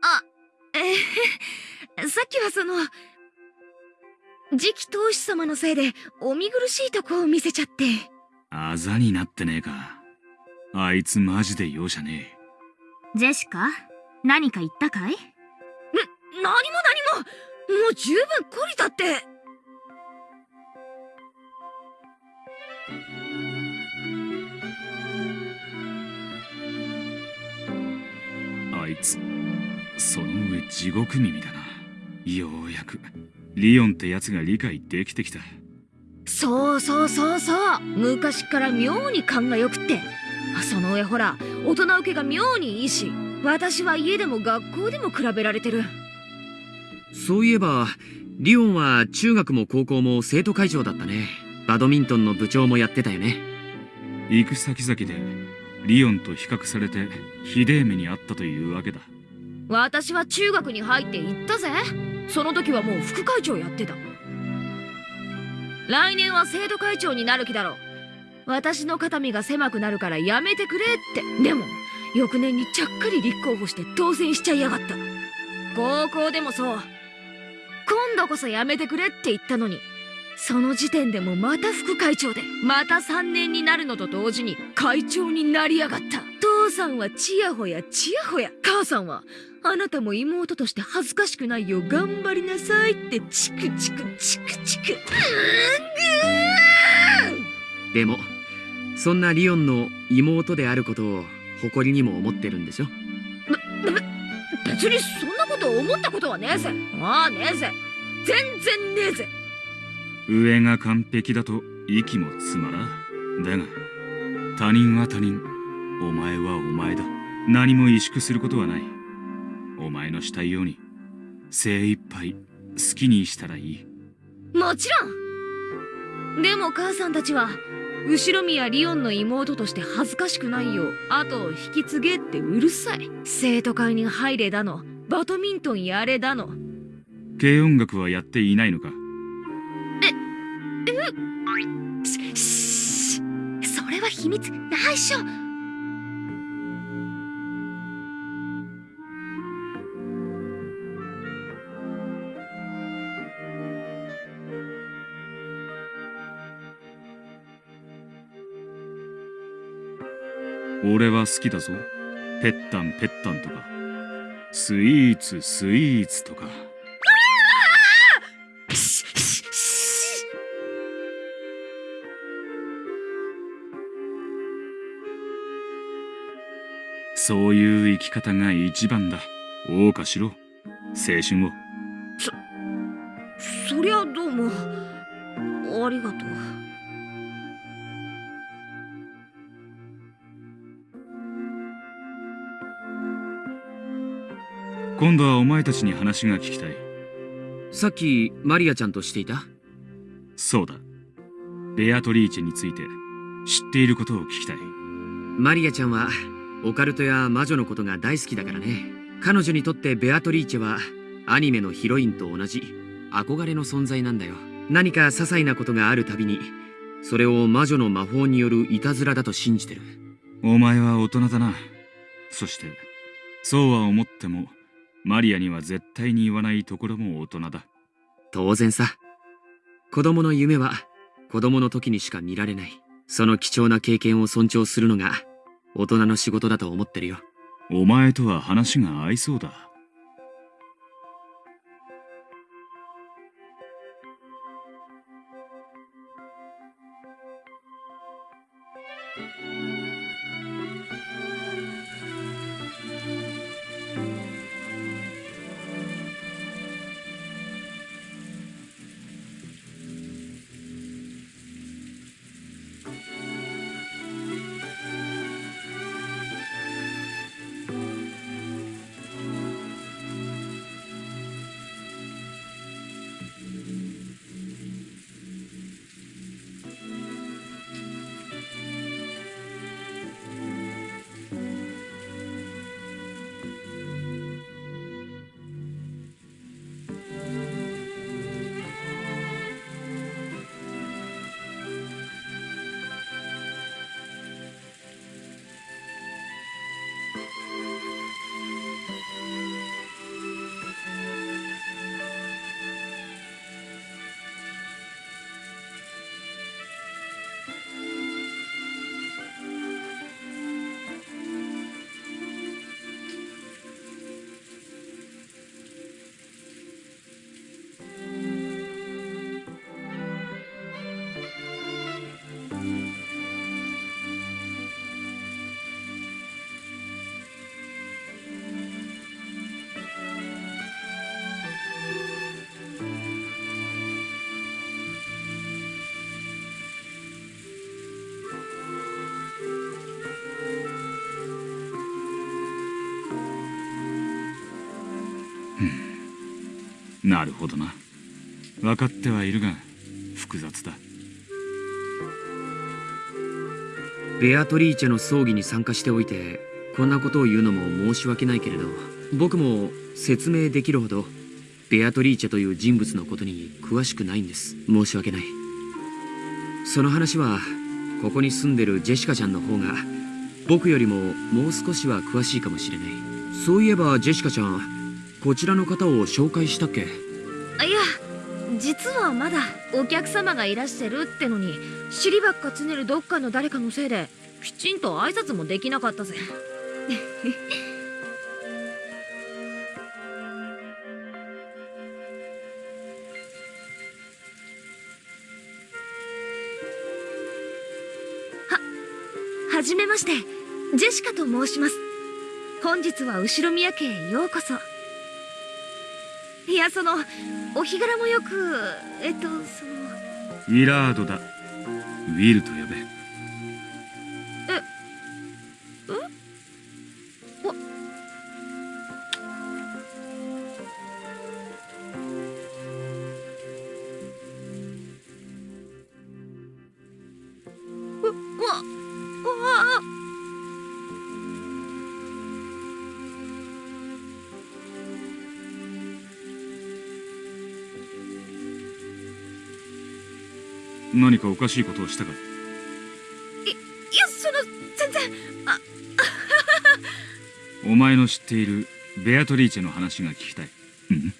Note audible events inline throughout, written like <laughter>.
あ、えー、さっきはその、次期当主様のせいでお見苦しいとこを見せちゃって。あざになってねえか。あいつマジで容赦ねえ。ジェシカ、何か言ったかい？ん、何も何ももう十分懲りたって。つ、その上地獄耳だな。ようやく。リオンってやつが理解できてきた。そうそうそうそう。昔から妙に勘がよくって。その上ほら大人受けが妙にいいし私は家でも学校でも比べられてる。そういえばリオンは中学も高校も生徒会長だったね。バドミントンの部長もやってたよね。行く先々でリオンと比較されてひでえ目にあったというわけだ。私は中学に入って行ったぜ。その時はもう副会長やってた。来年は生徒会長になる気だろ私の肩身が狭くなるからやめてくれって。でも翌年にちゃっかり立候補して当選しちゃいやがった。高校でもそう。今度こそやめてくれって言ったのに。その時点でもまた副会長でまた3年になるのと同時に会長になりやがった。父さんはちやほやちやほや。母さんはあなたも妹として恥ずかしくないよ。う頑張りなさいってチクチクチクチク。でもそんなリオンの妹であることを誇りにも思ってるんでしょ？別にそんなこと思ったことはねえぜ。ああねえぜ。全然ねえぜ上が完璧だと息もつまらだが他人は他人。お前はお前だ。何も萎縮することはない。お前のしたいように精一杯好きにしたらいい。もちろん。でも母さんたちは後宮リオンの妹として恥ずかしくないよ後を引き継げってうるさい。生徒会に入れだのバドミントンやれだの。軽音楽はやっていないのか？それは秘密。内緒。俺は好きだぞ。ペッタンペッタンとか。スイーツスイーツとか。そういう生き方が一番だ。謳歌しろ。青春を。そそりゃどうも。ありがとう。今度はお前たちに話が聞きたい。さっきマリアちゃんとしていた？そうだ。ベアトリーチェについて知っていることを聞きたい。マリアちゃんはオカルトや魔女のことが大好きだからね。彼女にとってベアトリーチェはアニメのヒロインと同じ憧れの存在なんだよ。何か些細なことがあるたびにそれを魔女の魔法によるいたずらだと信じてる。お前は大人だな。そしてそうは思ってもマリアには絶対に言わないところも大人だ。当然さ。子供の夢は子供の時にしか見られない。その貴重な経験を尊重するのが大人の仕事だと思ってるよ。お前とは話が合いそうだ。な。るほどな分かってはいるが複雑だ。ベアトリーチェの葬儀に参加しておいてこんなことを言うのも申し訳ないけれど僕も説明できるほどベアトリーチェという人物のことに詳しくないんです。申し訳ない。その話はここに住んでるジェシカちゃんの方が僕よりももう少しは詳しいかもしれない。そういえばジェシカちゃんこちらの方を紹介したっけ？実はまだお客様がいらしゃるってのに尻ばっかつねるどっかの誰かのせいできちんと挨拶もできなかったぜ。<laughs> ははじめまして。ジェシカと申します。本日は後宮家へようこそ。いやそのお日柄もよくえっとその。ウィラードだ。ウィルと呼べ。かおかしいことをしたかいやその全然お前の知っているベアトリーチェの話が聞きたい。うん。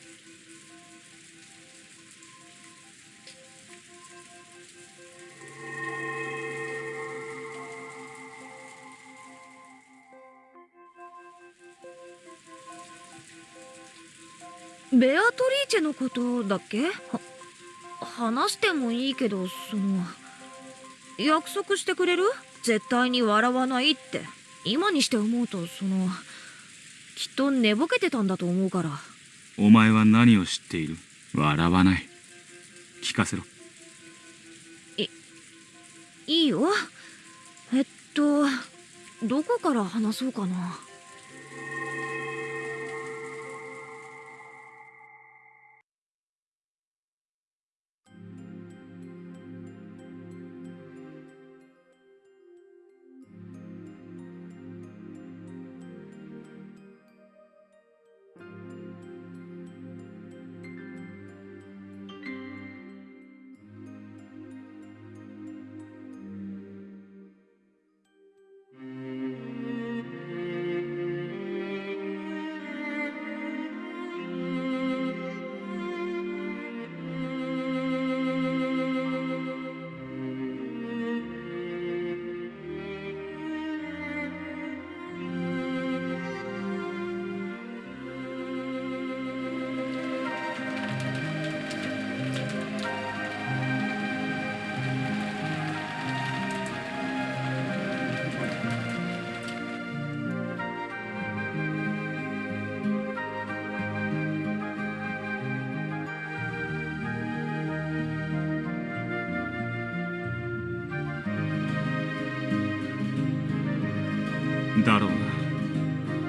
ベアトリーチェのことだっけ？してもいいけどその約束してくれる？絶対に笑わないって。今にして思うとそのきっと寝ぼけてたんだと思うから。お前は何を知っている？笑わない。聞かせろ。いいよ。えっとどこから話そうかな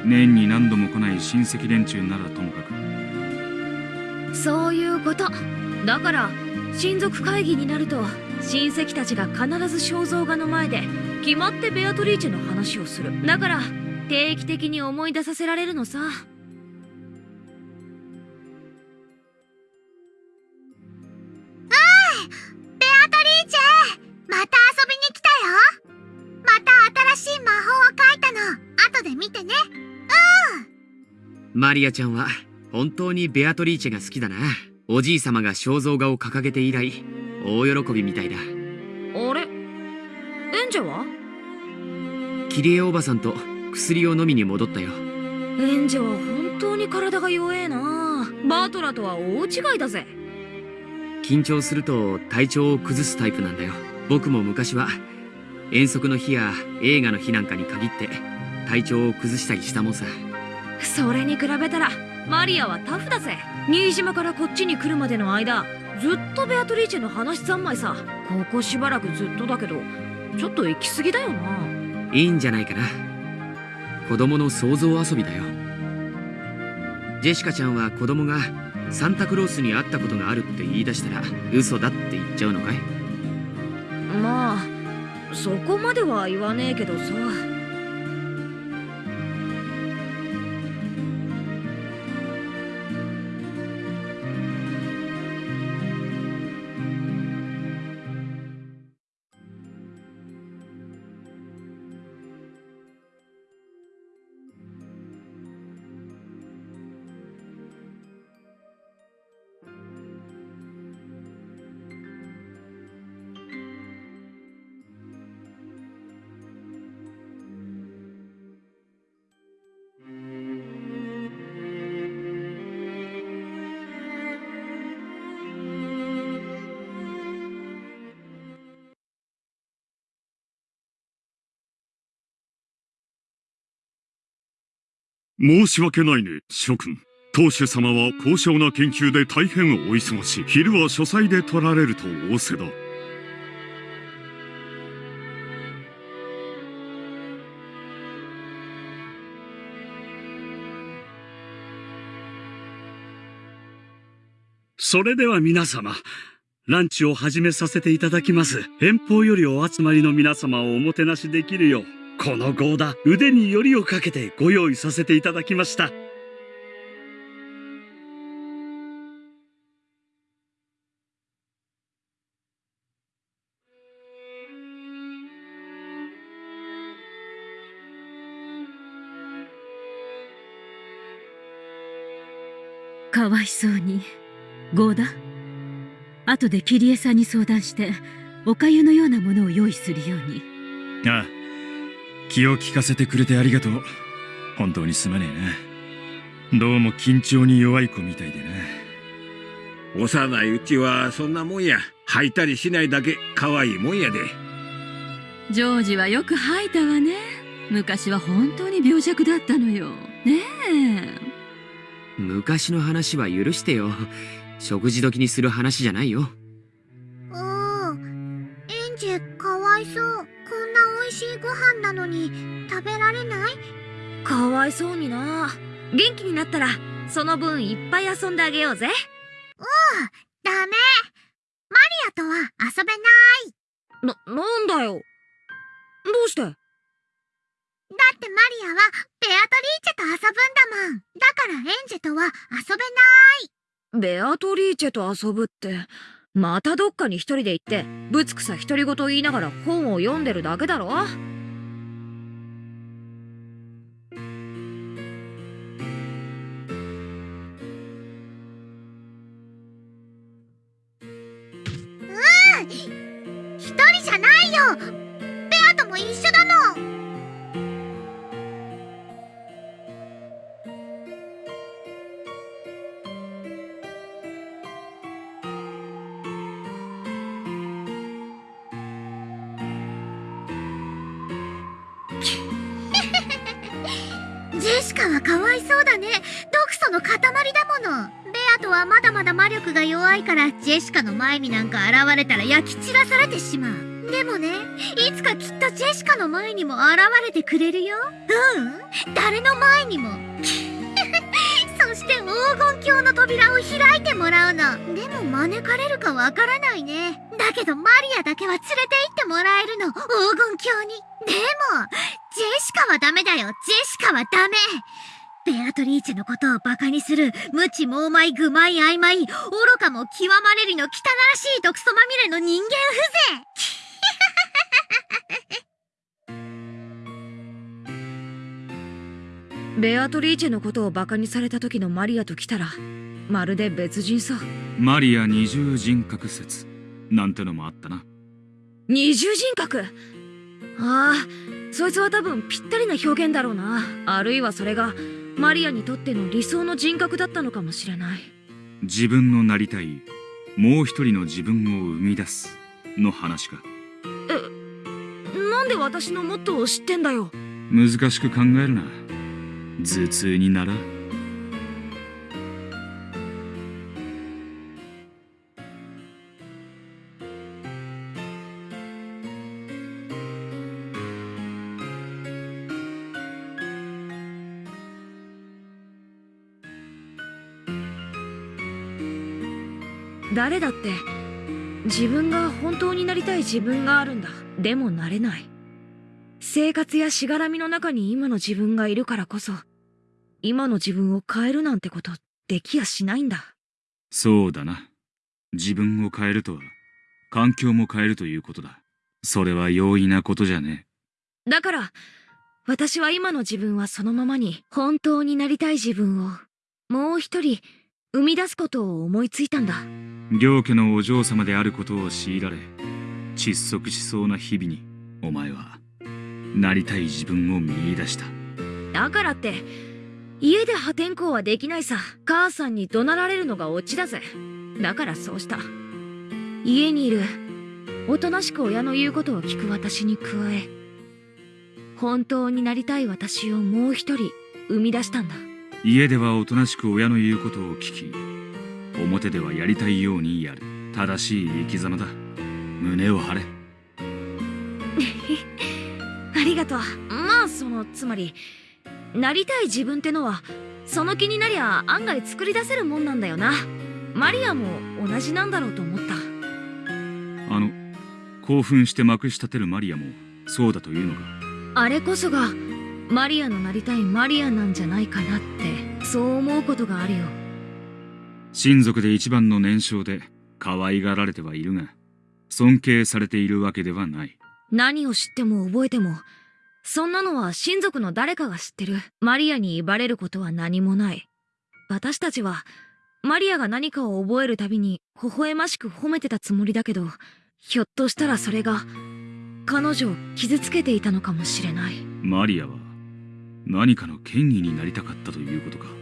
年に何度も来ない親戚連中ならともかく。そういうこと。だから親族会議になると親戚たちが必ず肖像画の前で決まってベアトリーチェの話をする。だから定期的に思い出させられるのさ。マリアちゃんは本当にベアトリーチェが好きだな。おじい様が肖像画を掲げて以来大喜びみたいだ。あれ？エンジェは？キリエおばさんと薬を飲みに戻ったよ。エンジェは本当に体が弱えな。バートラとは大違いだぜ。緊張すると体調を崩すタイプなんだよ。僕も昔は遠足の日や映画の日なんかに限って体調を崩したりしたもんさそれに比べたらマリアはタフだぜ。新島からこっちに来るまでの間ずっとベアトリーチェの話三昧さ。ここしばらくずっとだけどちょっと行き過ぎだよな。いいんじゃないかな。子供の想像遊びだよ。ジェシカちゃんは子供がサンタクロースに会ったことがあるって言い出したら嘘だって言っちゃうのかい？まあそこまでは言わねえけどさ申し訳ないね、諸君。当主様は高尚な研究で大変お忙しい。昼は書斎で取られると仰せだ。それでは皆様、ランチを始めさせていただきます。遠方よりお集まりの皆様をおもてなしできるよう、このゴーダ、腕によりをかけてご用意させていただきました。かわいそうに。ゴーダ後でキリエさんに相談して、おかゆのようなものを用意するように。ああ気を利かせてくれてありがとう。本当にすまねえな。どうも緊張に弱い子みたいでな。幼いうちはそんなもんや。吐いたりしないだけ可愛いもんやで。ジョージはよく吐いたわね。昔は本当に病弱だったのよ。ねえ。昔の話は許してよ。食事時にする話じゃないよ。うん。エンジェかわいそう味しいご飯なのに食べられない？かわいそうにな。元気になったらその分いっぱい遊んであげようぜ。ダメ。マリアとは遊べない。な、なんだよ。どうして？だってマリアはベアトリーチェと遊ぶんだもん。だからエンジェとは遊べない。ベアトリーチェと遊ぶってまたどっかに一人で行ってぶつくさ独り言言いながら本を読んでるだけだろ？一人じゃないよ！ベアとも一緒力が弱いからジェシカの前になんか現れたら焼き散らされてしまう。でもねいつかきっとジェシカの前にも現れてくれるよ。うん。誰の前にも。<laughs> そして黄金鏡の扉を開いてもらうの。でも招かれるかわからないね。だけどマリアだけは連れて行ってもらえるの。黄金鏡に。でもジェシカはダメだよ。ジェシカはダメ。ベアトリーチェのことをバカにする無知猛昧愚昧曖昧愚かも極まれりの汚らしい毒素まみれの人間風情。<laughs> ベアトリーチェのことをバカにされた時のマリアと来たらまるで別人さマリア二重人格説なんてのもあったな。二重人格？ああそいつは多分ぴったりな表現だろうな。あるいはそれがマリアにとっての理想の人格だったのかもしれない。自分のなりたいもう一人の自分を生み出すの話か。なんで私のモットーを知ってんだよ。難しく考えるな。頭痛にならん誰だって自分が本当になりたい自分があるんだでもなれない生活やしがらみの中に今の自分がいるからこそ今の自分を変えるなんてことできやしないんだそうだな。自分を変えるとは、環境も変えるということだ。それは容易なことじゃねだから私は今の自分はそのままに本当になりたい自分をもう一人生み出すことを思いついたんだえ。両家のお嬢様であることを強いられ、窒息しそうな日々に、お前は、なりたい自分を見出した。だからって家で破天荒はできないさ母さんに怒鳴られるのがオチだぜだからそうした家にいるおとなしく親の言うことを聞く私に加え本当になりたい私をもう一人生み出したんだ家ではおとなしく親の言うことを聞き表ではやりたいようにやる。正しい生き様だ。胸を張れ。<laughs> ありがとう。まあそのつまりなりたい自分ってのはその気になりゃ案外作り出せるもんなんだよな。マリアも同じなんだろうと思った。あの興奮してまくし立てるマリアもそうだというのか？あれこそがマリアのなりたいマリアなんじゃないかなってそう思うことがあるよ。親族で一番の年少で可愛がられてはいるが尊敬されているわけではない。何を知っても覚えてもそんなのは親族の誰かが知ってる。マリアに威張れることは何もない。私たちはマリアが何かを覚えるたびに微笑ましく褒めてたつもりだけどひょっとしたらそれが彼女を傷つけていたのかもしれない。マリアは何かの権威になりたかったということか。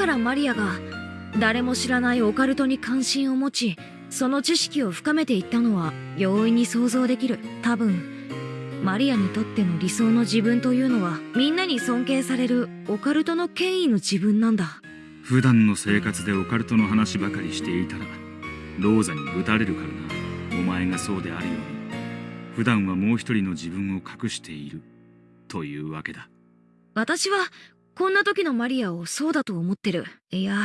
からマリアが誰も知らないオカルトに関心を持ちその知識を深めていったのは容易に想像できる。多分マリアにとっての理想の自分というのはみんなに尊敬されるオカルトの権威の自分なんだ。普段の生活でオカルトの話ばかりしていたらローザにぶたれるからな。お前がそうであるように。普段はもう一人の自分を隠している。というわけだ。私はこんな時のマリアをそうだと思ってる。いや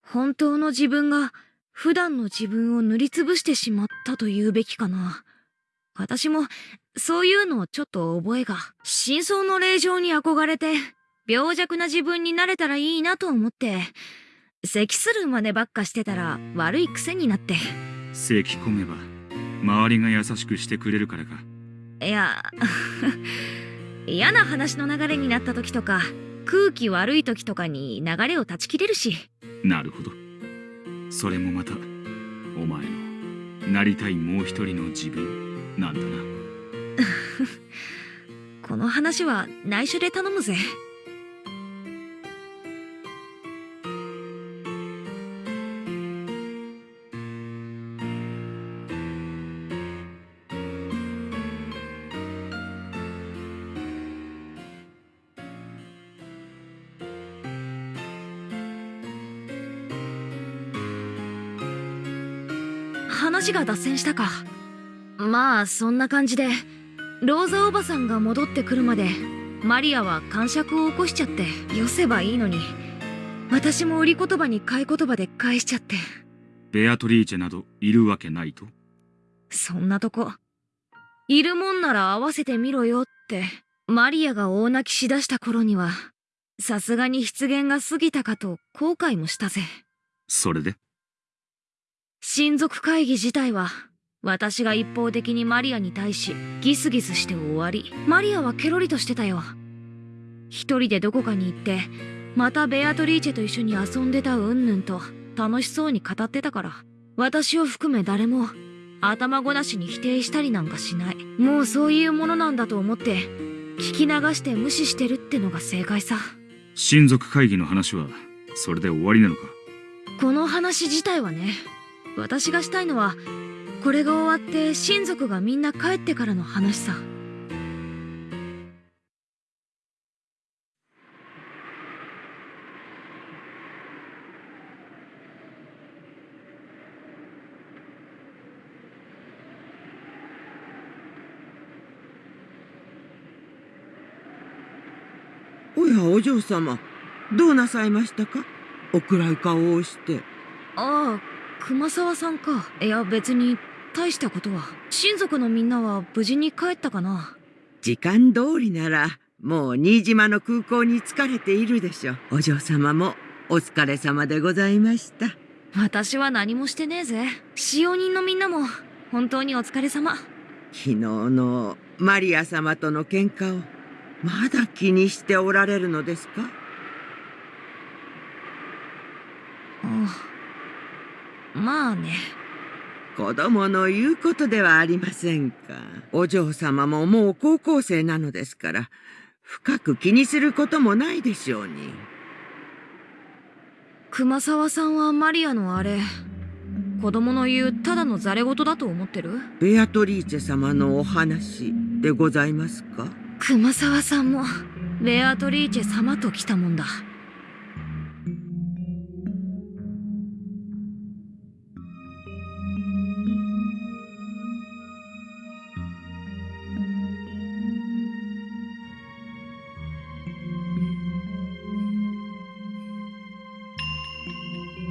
本当の自分が普段の自分を塗りつぶしてしまったと言うべきかな。私もそういうのをちょっと覚えが真相の霊場に憧れて病弱な自分になれたらいいなと思って咳する真似ばっかしてたら悪い癖になって。咳込めば周りが優しくしてくれるからか。いや <laughs> 嫌な話の流れになった時とか空気悪い時とかに流れを断ち切れるし。なるほど。それもまたお前のなりたいもう一人の自分なんだな。<laughs> この話は内緒で頼むぜ話が脱線したか。まあそんな感じでローザおばさんが戻ってくるまでマリアは感触を起こしちゃってよせばいいのに。私も売り言葉に買い言葉で返しちゃって。ベアトリーチェなどいるわけないと？そんなとこ。いるもんなら合わせてみろよってマリアが大泣きしだした頃にはさすがに失言が過ぎたかと後悔もしたぜ。それで？親族会議自体は私が一方的にマリアに対しギスギスして終わりマリアはケロリとしてたよ。一人でどこかに行ってまたベアトリーチェと一緒に遊んでたうんぬんと楽しそうに語ってたから私を含め誰も頭ごなしに否定したりなんかしない。もうそういうものなんだと思って聞き流して無視してるってのが正解さ。親族会議の話はそれで終わりなのか？この話自体はね私がしたいのはこれが終わって親族がみんな帰ってからの話さ。おやお嬢様。どうなさいましたか？お暗い顔をして。ああ熊沢さんか。いや別に大したことは。親族のみんなは無事に帰ったかな。時間通りならもう新島の空港に疲れているでしょう。お嬢様もお疲れ様でございました。私は何もしてねえぜ。使用人のみんなも本当にお疲れ様。昨日のマリア様との喧嘩をまだ気にしておられるのですかああまあね。子供の言うことではありませんか。お嬢様ももう高校生なのですから深く気にすることもないでしょうに。熊沢さんはマリアのあれ子供の言うただのザレ言だと思ってる？ベアトリーチェ様のお話でございますか？熊沢さんもベアトリーチェ様と来たもんだ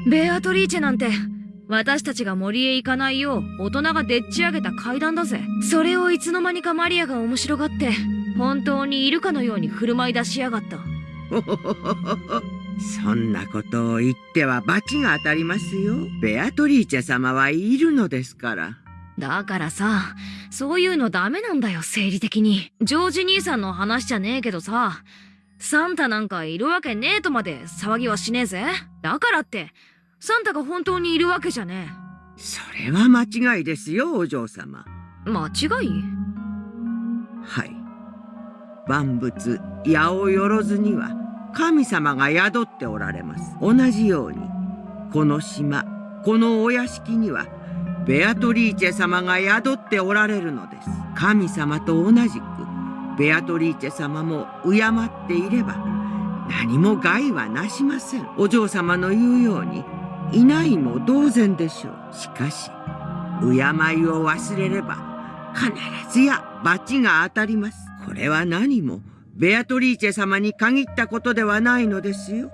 ベアトリーチェなんて私たちが森へ行かないよう大人がでっち上げた階段だぜ。それをいつの間にかマリアが面白がって本当にいるかのように振る舞い出しやがった。<laughs> そんなことを言っては罰が当たりますよ。ベアトリーチェ様はいるのですから。だからさそういうのダメなんだよ生理的に。ジョージ兄さんの話じゃねえけどさサンタなんかいるわけねえとまで騒ぎはしねえぜ。だからってサンタが本当にいるわけじゃねそれは間違いですよお嬢様。え間違い？はい。万物八百万には神様が宿っておられます。同じようにこの島このお屋敷にはベアトリーチェ様が宿っておられるのです。神様と同じくベアトリーチェ様も敬っていれば何も害はなしません。お嬢様の言うようにいないも同然でしょう。しかし敬いを忘れれば必ずや罰が当たります。これは何もベアトリーチェ様に限ったことではないのですよ。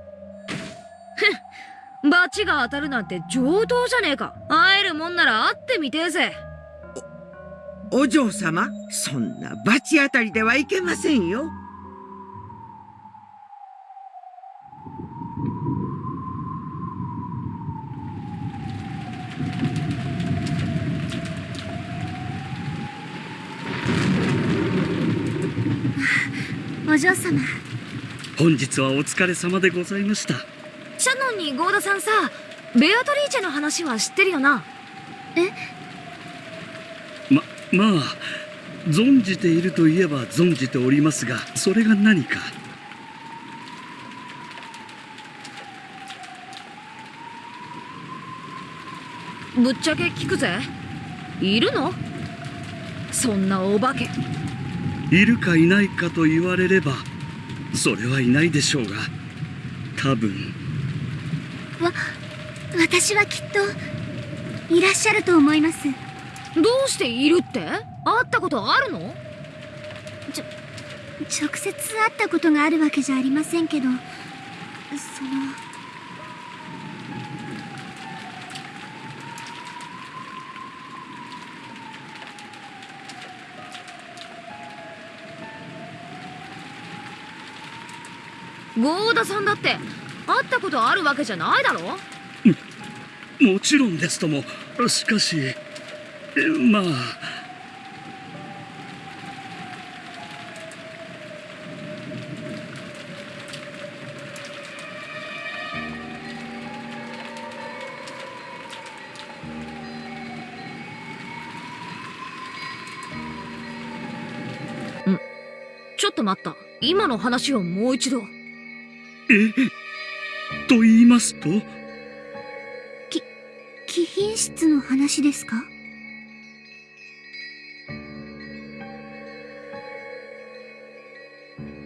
罰が当たるなんて上等じゃねえか。会えるもんなら会ってみてえぜ。お嬢様そんな罰当たりではいけませんよお嬢様。本日はお疲れ様でございました。シャノンにゴーダさんさベアトリーチェの話は知ってるよな。ままあ存じているといえば存じておりますがそれが何か？ぶっちゃけ聞くぜ。いるの？そんなお化けいるかいないかと言われればそれはいないでしょうが多分。わ私はきっといらっしゃると思います。どうしているって？会ったことあるの？直接会ったことがあるわけじゃありませんけどそのゴーダさんだって会ったことあるわけじゃないだろ？もちろんですとも。しかしえまあ。ちょっと待った。今の話をもう一度えと言いますと？き、貴賓室の話ですか？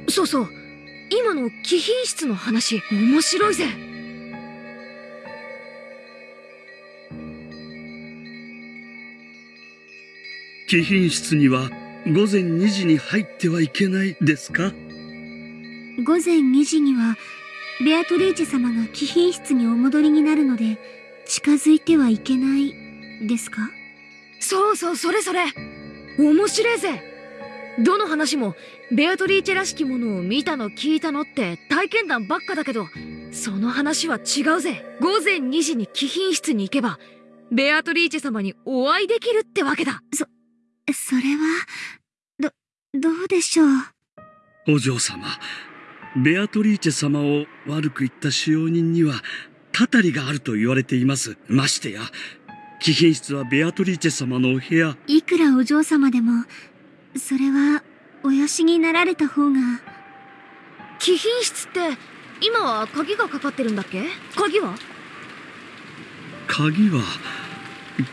そうそう。今の貴賓室の話面白いぜ。貴賓室には午前2時に入ってはいけないですか？午前2時にはベアトリーチェ様が貴賓室にお戻りになるので近づいてはいけないですか？そうそうそれそれ。面白いぜ。どの話もベアトリーチェらしきものを見たの聞いたのって体験談ばっかだけどその話は違うぜ。午前2時に貴賓室に行けばベアトリーチェ様にお会いできるってわけだ。それはどどうでしょう？お嬢様ベアトリーチェ様を悪く言った使用人にはたたりがあると言われています。ましてや貴賓室はベアトリーチェ様のお部屋。いくらお嬢様でもそれはおよしになられた方が。貴賓室って今は鍵がかかってるんだっけ？鍵は？鍵は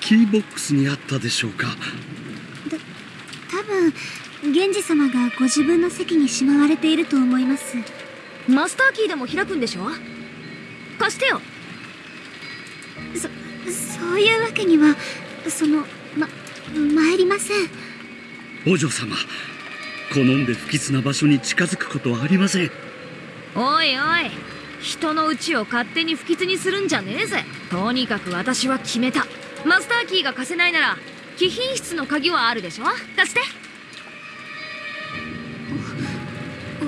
キーボックスにあったでしょうか。多分源氏様がご自分の席にしまわれていると思います。マスターキーでも開くんでしょ？貸してよ。そそういうわけにはそのま参りません。お嬢様好んで不吉な場所に近づくことはありません。おいおい人の家を勝手に不吉にするんじゃねえぜ。とにかく私は決めた。マスターキーが貸せないなら貴賓室の鍵はあるでしょ？貸して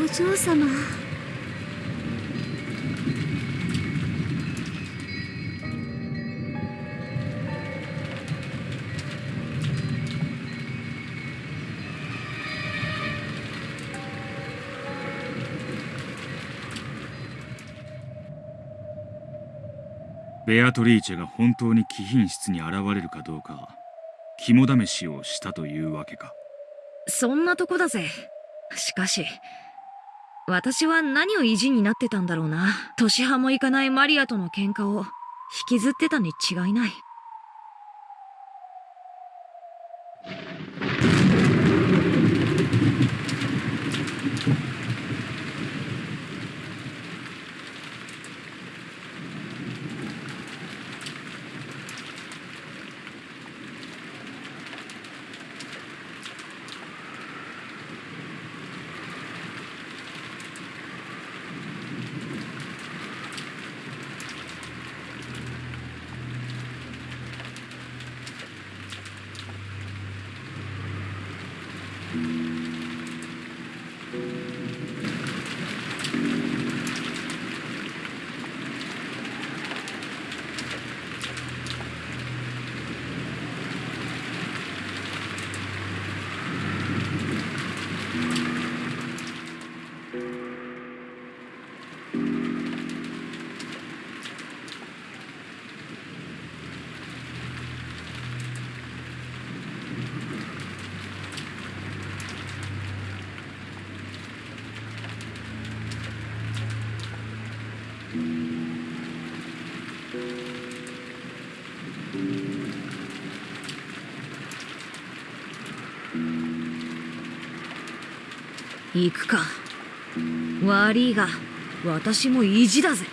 お嬢様。ベアトリーチェが本当に貴賓室に現れるかどうか肝試しをしたというわけか。そんなとこだぜ。しかし私は何を意地になってたんだろうな。年派もいかないマリアとの喧嘩を引きずってたに違いない。行くか。悪いが私も意地だぜ。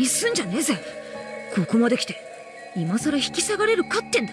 にすんじゃねえぜ。ここまで来て今さら引き下がれるかってんだ。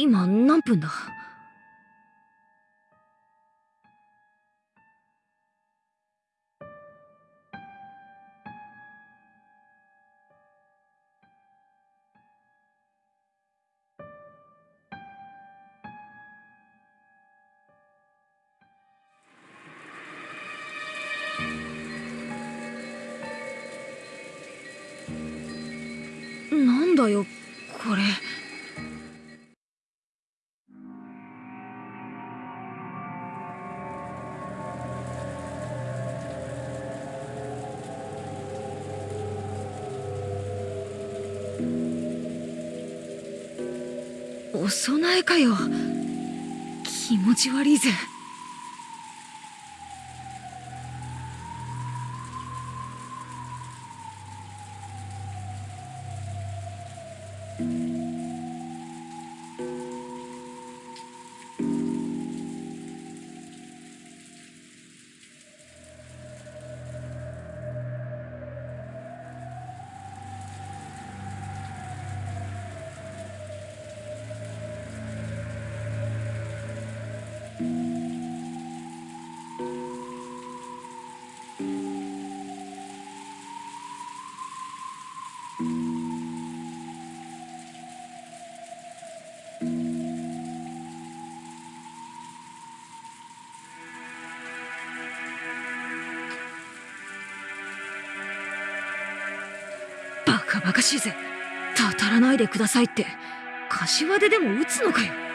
今何分だ？お供えかよ。気持ち悪いぜ。バカバカしいぜ。たたらないでくださいって。柏ででも打つのかよ。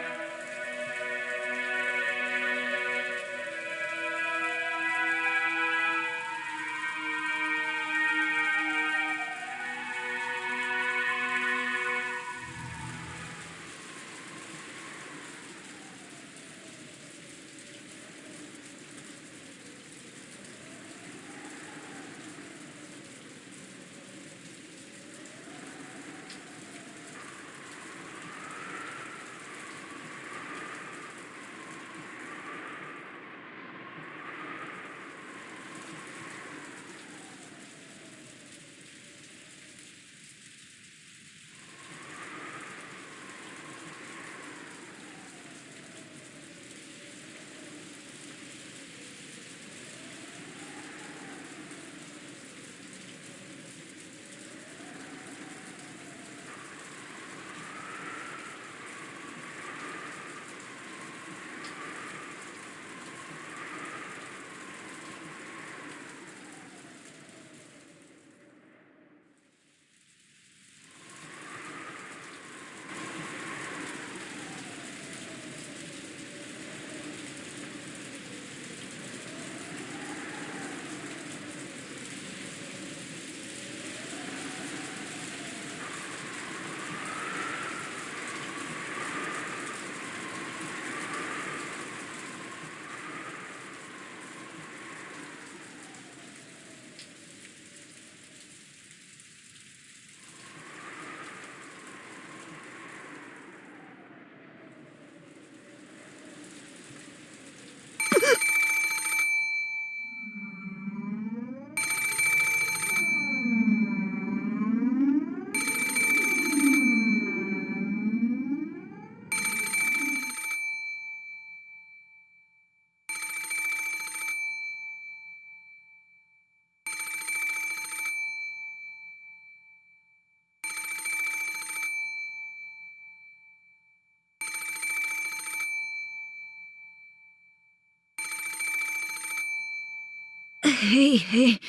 へいへい。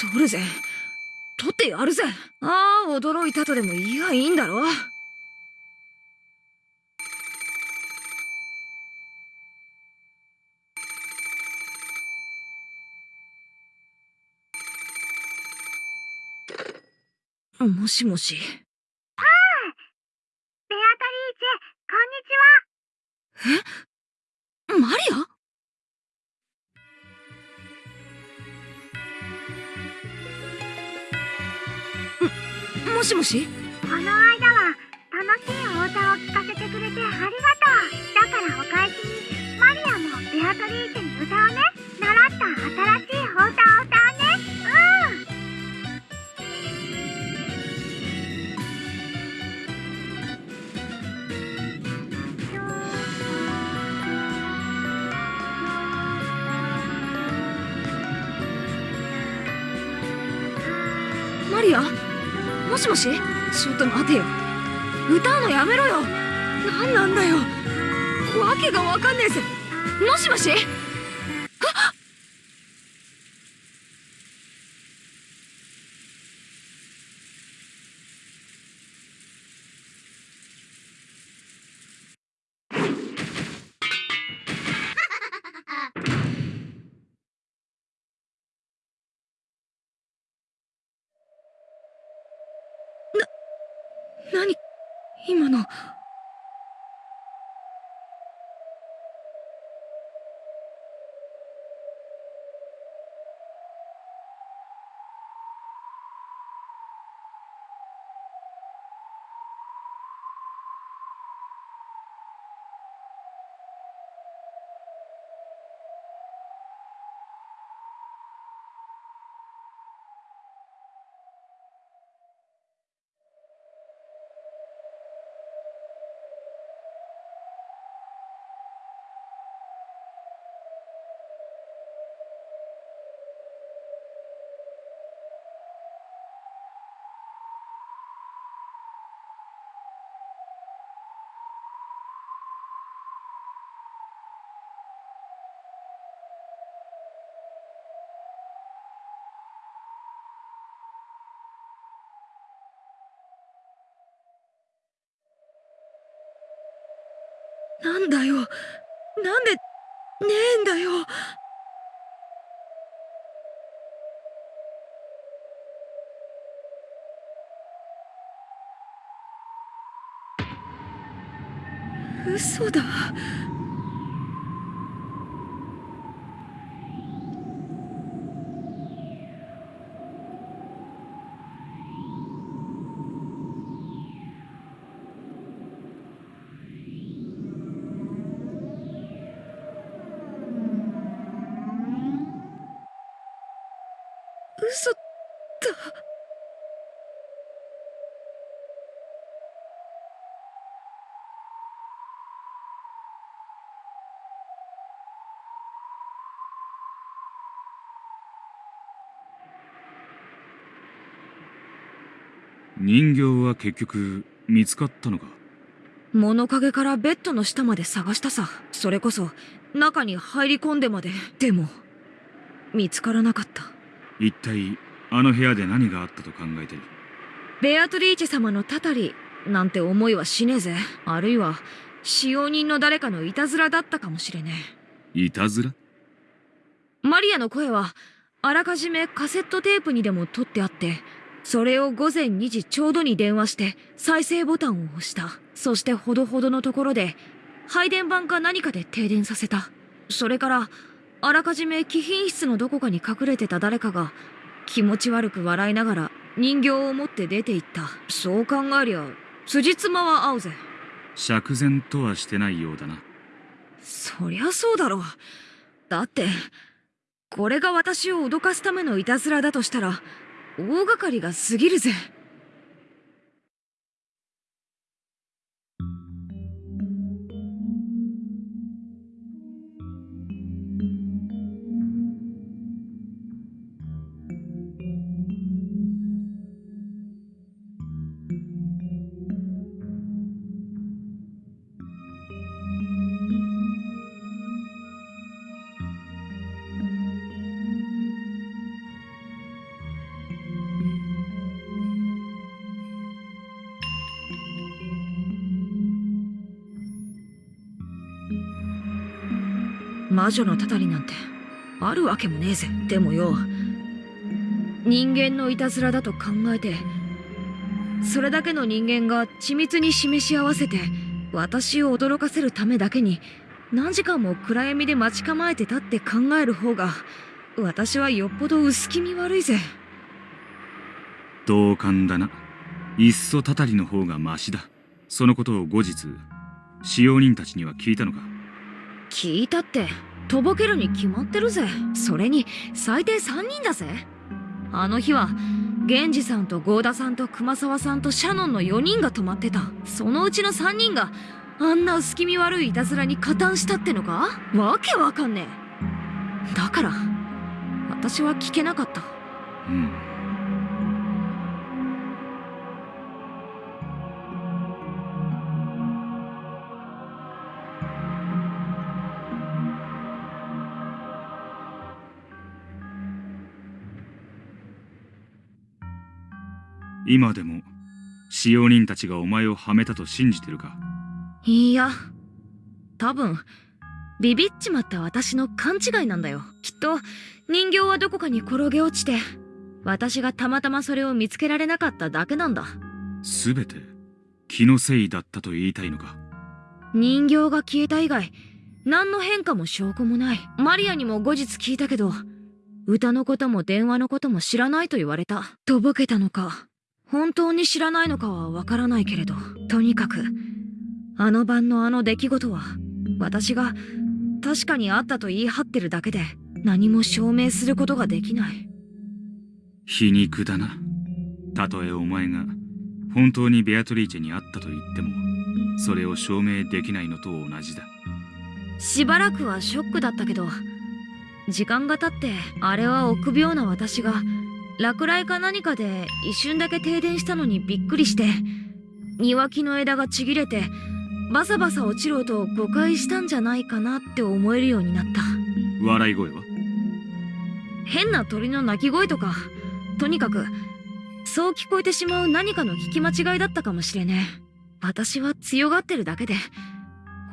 取るぜ。取ってやるぜ。ああ驚いたとでも言いやいいんだろ。もしもし。もしもし？この間は楽しいお歌を聴かせてくれてありがとう。だからお返しにマリアもベアトリーチェに歌をね。習った新しいお歌をもし？ちょっと待てよ。歌うのやめろよ。何なんだよ。訳が分かんねえぜ。もしもし？なんだよ。なんでねえんだよ。人形は結局見つかったのか？物陰からベッドの下まで探したさ。それこそ中に入り込んでまで。でも見つからなかった。一体あの部屋で何があったと考えてる？ベアトリーチェ様のたたりなんて思いはしねえぜ。あるいは使用人の誰かのいたずらだったかもしれねいたずら？えマリアの声はあらかじめカセットテープにでも取ってあってそれを午前2時ちょうどに電話して再生ボタンを押した。そしてほどほどのところで配電盤か何かで停電させた。それからあらかじめ貴賓室のどこかに隠れてた誰かが気持ち悪く笑いながら人形を持って出て行った。そう考えりゃ辻褄は合うぜ。釈然とはしてないようだな。そりゃそうだろう。だってこれが私を脅かすためのいたずらだとしたら大掛かりが過ぎるぜ。魔女のたたりなんてあるわけもねえぜ。でもよ人間のいたずらだと考えてそれだけの人間が緻密に示し合わせて私を驚かせるためだけに何時間も暗闇で待ち構えてたって考える方が私はよっぽど薄気味悪いぜ。同感だな。いっそたたりの方がマシだ。そのことを後日使用人たちには聞いたのか。聞いたってとぼけるに決まってるぜ。それに最低3人だぜ。あの日は源氏さんと郷田さんと熊沢さんとシャノンの4人が泊まってた。そのうちの3人があんな薄気味悪いいたずらに加担したってのか？わけわかんねえ。だから私は聞けなかった。うん。今でも使用人たちがお前をはめたと信じてるか？いや多分ビビっちまった私の勘違いなんだよ。きっと人形はどこかに転げ落ちて私がたまたまそれを見つけられなかっただけなんだ。すべて気のせいだったと言いたいのか？人形が消えた以外何の変化も証拠もない。マリアにも後日聞いたけど歌のことも電話のことも知らないと言われた。とぼけたのか本当に知らないのかはわからないけれどとにかくあの晩のあの出来事は私が確かにあったと言い張ってるだけで何も証明することができない。皮肉だな。たとえお前が本当にベアトリーチェに会ったと言ってもそれを証明できないのと同じだ。しばらくはショックだったけど時間が経ってあれは臆病な私が落雷か何かで一瞬だけ停電したのにびっくりして庭木の枝がちぎれてバサバサ落ちる音を誤解したんじゃないかなって思えるようになった。笑い声は？変な鳥の鳴き声とかとにかくそう聞こえてしまう何かの聞き間違いだったかもしれねえ。私は強がってるだけで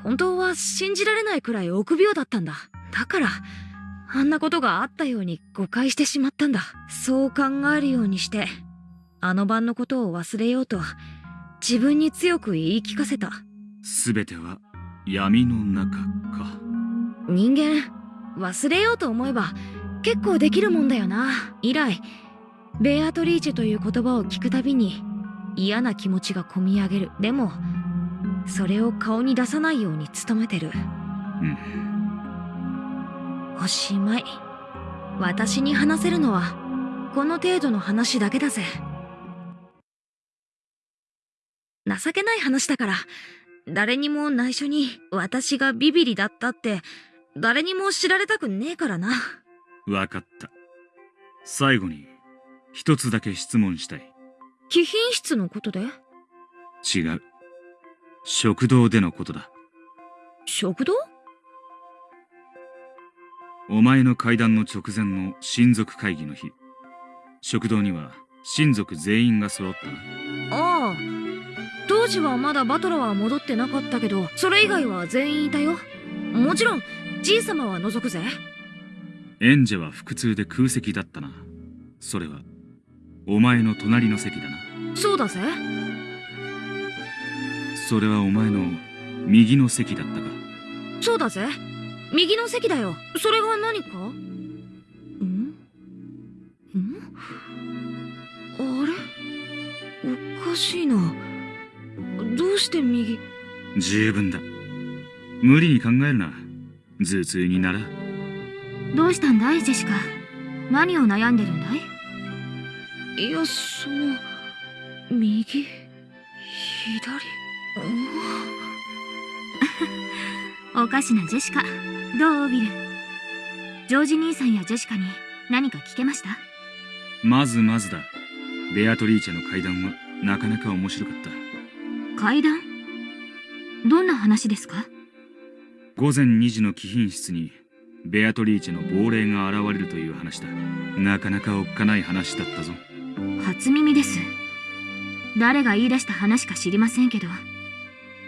本当は信じられないくらい臆病だったんだ。だからあんなことがあったように誤解してしまったんだ。そう考えるようにしてあの晩のことを忘れようと自分に強く言い聞かせた。すべては闇の中か。人間忘れようと思えば結構できるもんだよな。以来ベアトリーチェという言葉を聞くたびに嫌な気持ちがこみ上げる。でもそれを顔に出さないように努めてる。うんおしまい。私に話せるのはこの程度の話だけだぜ。情けない話だから誰にも内緒に私がビビリだったって誰にも知られたくねえからな。わかった。最後に一つだけ質問したい。貴賓室のことで？違う。食堂でのことだ。食堂？お前の階段の直前の親族会議の日。食堂には親族全員が揃ったな。ああ。当時はまだバトラは戻ってなかったけどそれ以外は全員いたよ。もちろんじいさまは除くぜ。エンジェは腹痛で空席だったな。それはお前の隣の席だな。そうだぜ。それはお前の右の席だったか。そうだぜ右の席だよ。それが何か？ん？ん？あれ？おかしいな。どうして右？十分だ。無理に考えるな。頭痛になら。どうしたんだいジェシカ？何を悩んでるんだい？いやその右？左？<laughs> おかしなジェシカ。どうビル？ジョージ兄さんやジェシカに何か聞けました？まずまずだ。ベアトリーチェの階段はなかなか面白かった。階段？どんな話ですか？午前2時の貴賓室にベアトリーチェの亡霊が現れるという話だ。なかなかおっかない話だったぞ。初耳です。誰が言い出した話か知りませんけど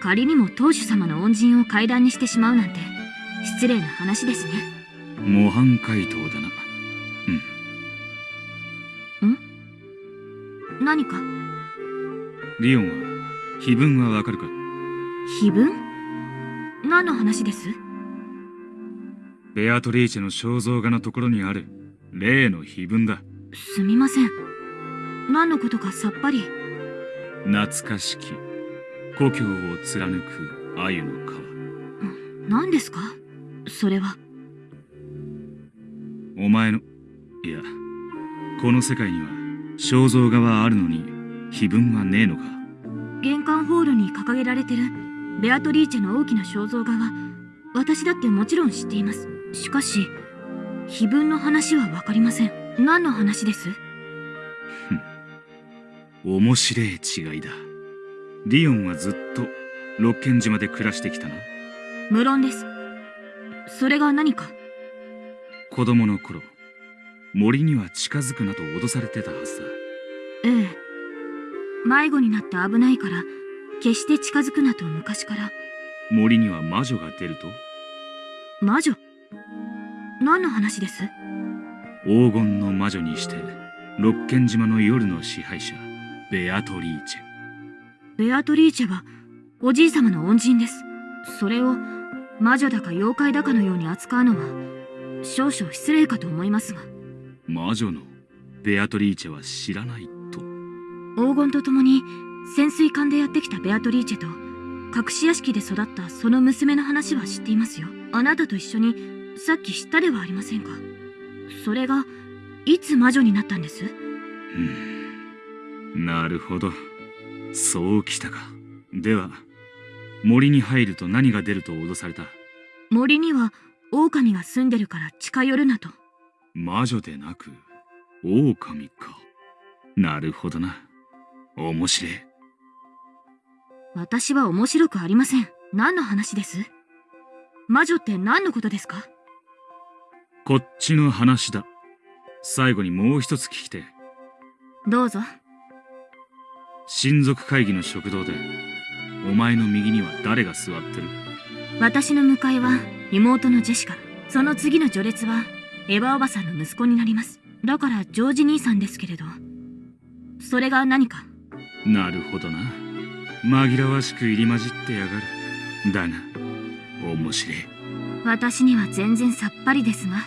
仮にも当主様の恩人を階段にしてしまうなんて失礼な話ですね。模範解答だな。何か？リオンは碑文はわかるか？碑文何の話です？ベアトリーチェの肖像画のところにある。例の碑文だ。すみません。何のことかさっぱり。懐かしき故郷を貫く鮎の川。何ですか？それは。お前のいやこの世界には肖像画はあるのに碑文はねえのか？玄関ホールに掲げられてる。ベアトリーチェの大きな肖像画は私だってもちろん知っています。しかし碑文の話はわかりません。何の話です？面白い違いだリオンはずっと六軒島で暮らしてきたな。無論です。それが何か？子供の頃森には近づくなと脅されてたはずだ。ええ。迷子になって危ないから決して近づくなと昔から。森には魔女が出ると？魔女？何の話です？黄金の魔女にして六軒島の夜の支配者ベアトリーチェベアトリーチェはおじい様の恩人です。それを魔女だか妖怪だかのように扱うのは少々失礼かと思いますが。魔女のベアトリーチェは知らないと。黄金と共に潜水艦でやってきたベアトリーチェと隠し屋敷で育ったその娘の話は知っていますよ。あなたと一緒にさっき知ったではありませんか？それがいつ魔女になったんです？うん。なるほどそうきたか。では森に入ると何が出ると脅された？森には狼が住んでるから近寄るなと。魔女でなく狼か。なるほどな。面白い。私は面白くありません。何の話です？魔女って何のことですか？こっちの話だ。最後にもう一つ聞きてどうぞ親族会議の食堂でお前の右には誰が座ってる？私の向かいは妹のジェシカ。その次の序列はエヴァおばさんの息子になります。だからジョージ兄さんですけれど。それが何か？なるほどな。紛らわしく入り混じってやがる。だが面白い。私には全然さっぱりですが